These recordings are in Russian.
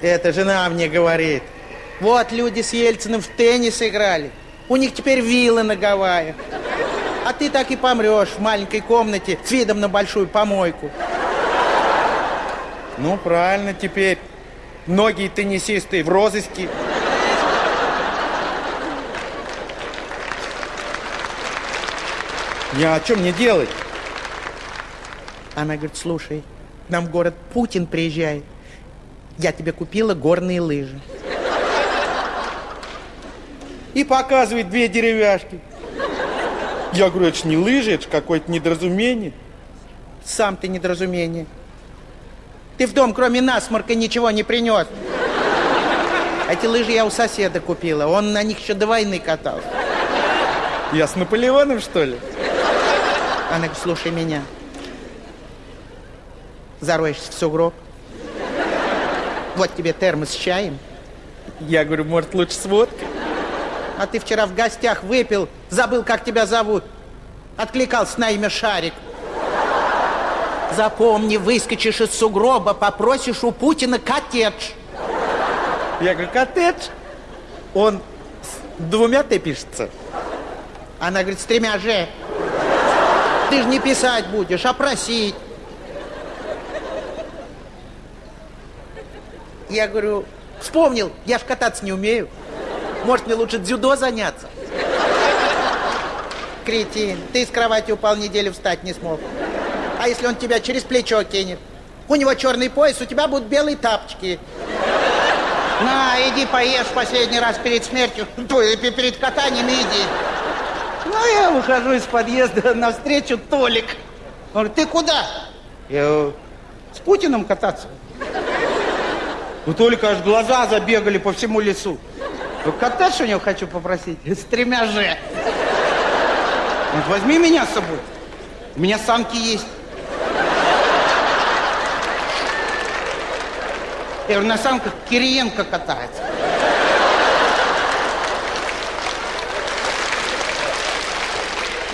Это жена мне говорит. Вот люди с Ельциным в теннис играли. У них теперь виллы на Гавайях. А ты так и помрешь в маленькой комнате с видом на большую помойку. Ну, правильно теперь. Многие теннисисты в розыске. Я о чем мне делать? Она говорит, слушай, к нам в город Путин приезжает. Я тебе купила горные лыжи. И показывает две деревяшки. Я говорю, это ж не лыжи, это ж какое-то недоразумение. Сам ты недоразумение. Ты в дом, кроме насморка, ничего не принес. Эти лыжи я у соседа купила. Он на них еще до войны катался. Я с Наполеоном, что ли? Она говорит, слушай меня. Зароешься в сугроб. Вот тебе термос с чаем. Я говорю, может, лучше с водкой? А ты вчера в гостях выпил, забыл, как тебя зовут. Откликался на имя Шарик. Запомни, выскочишь из сугроба, попросишь у Путина коттедж. Я говорю, коттедж? Он с двумя Т пишется? Она говорит, с тремя Ж. Ты же не писать будешь, а просить. Я говорю, вспомнил, я ж кататься не умею. Может, мне лучше дзюдо заняться? Кретин, ты из кровати упал, неделю встать не смог. А если он тебя через плечо кинет? У него черный пояс, у тебя будут белые тапочки. На, иди поешь последний раз перед смертью, ой, перед катанием иди. Ну, я выхожу из подъезда навстречу Толик. Он говорит, ты куда? Я с Путиным кататься. У Толика аж глаза забегали по всему лесу. Ну, коттедж у него хочу попросить с тремя же. Вот возьми меня с собой. У меня санки есть. Я на санках Кириенко катается.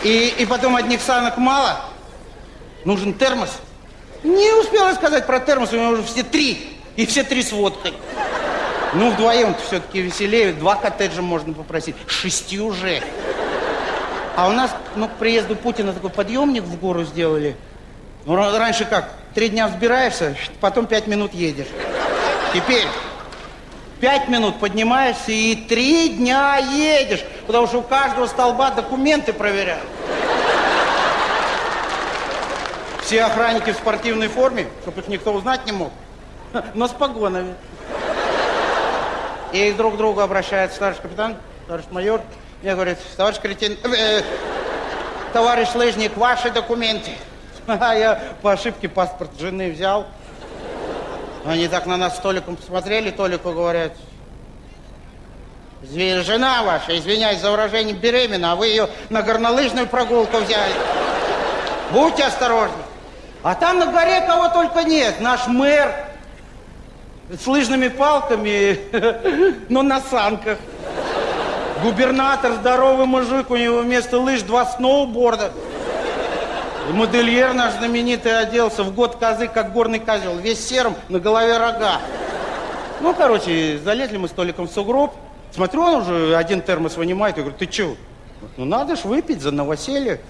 И, и потом одних санок мало. Нужен термос. Не успела сказать про термос, у меня уже все три. И все три с водкой. Ну, вдвоем-то все-таки веселее. Два коттеджа можно попросить. Шести уже. А у нас, ну, к приезду Путина такой подъемник в гору сделали. Ну, раньше как? Три дня взбираешься, потом пять минут едешь. Теперь пять минут поднимаешься и три дня едешь, потому что у каждого столба документы проверяют. Все охранники в спортивной форме, чтобы их никто узнать не мог, но с погонами. И друг к другу обращаются, товарищ капитан, товарищ майор. Мне говорит, товарищ кретин, э, товарищ лыжник, ваши документы. А я по ошибке паспорт жены взял. Они так на нас с Толиком посмотрели, Толику говорят, жена ваша, извиняюсь за выражение, беременна, а вы ее на горнолыжную прогулку взяли. Будьте осторожны. А там на горе кого только нет. Наш мэр с лыжными палками, но на санках. Губернатор, здоровый мужик, у него вместо лыж два сноуборда. Модельер наш знаменитый оделся в год козы, как горный козел, весь серым, на голове рога. Ну, короче, залезли мы столиком в сугроб. Смотрю, он уже один термос вынимает. Я говорю, ты чего? Ну, надо ж выпить за новоселье.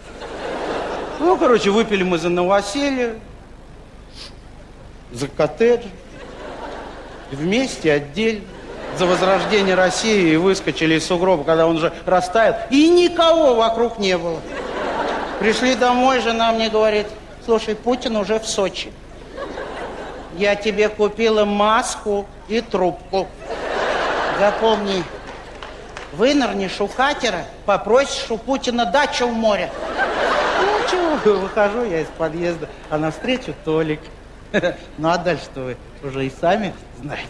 Ну, короче, выпили мы за новоселье, за коттедж. Вместе, отдельно. За возрождение России и выскочили из сугроба, когда он уже растаял. И никого вокруг не было. Пришли домой, жена мне говорит, слушай, Путин уже в Сочи. Я тебе купила маску и трубку. Запомни, вынырнешь у катера, попросишь у Путина дачу в море. Ну, чего, выхожу я из подъезда, а навстречу Толик. Ну, а дальше-то вы уже и сами знаете.